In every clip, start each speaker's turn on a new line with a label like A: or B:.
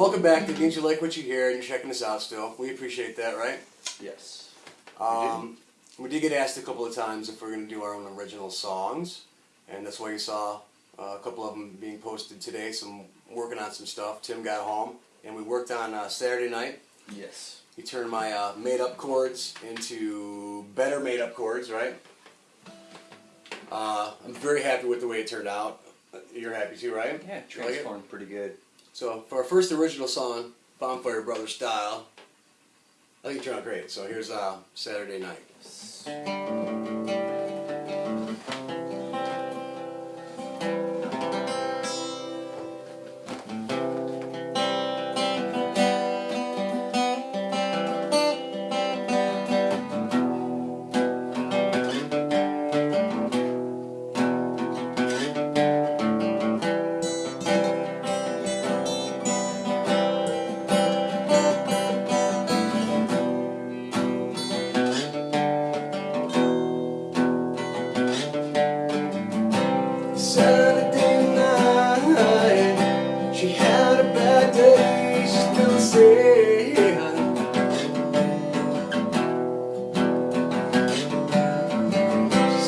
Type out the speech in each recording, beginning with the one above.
A: welcome back to Didn't You Like What You Hear? And you're checking us out still. We appreciate that, right?
B: Yes.
A: Um, we did get asked a couple of times if we're going to do our own original songs, and that's why you saw uh, a couple of them being posted today. Some working on some stuff. Tim got home, and we worked on uh, Saturday night.
B: Yes.
A: He turned my uh, made-up chords into better made-up chords, right? Uh, I'm very happy with the way it turned out. You're happy too, right?
B: Yeah, You like transformed pretty good.
A: So for our first original song, Bonfire Brothers style, I think it turned out great. So here's uh, Saturday night.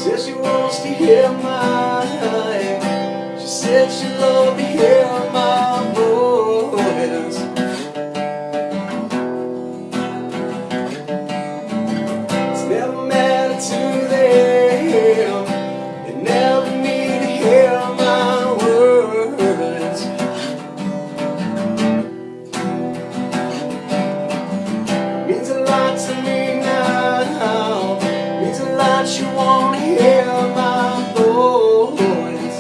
A: said she wants to hear mine. She said she loved to hear mine. Means a lot to me now. Means a lot you won't hear my voice.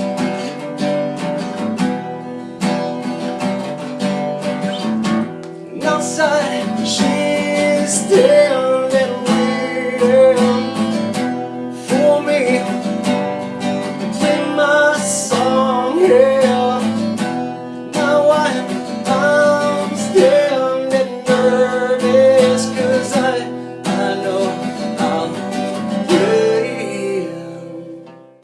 A: And outside she's still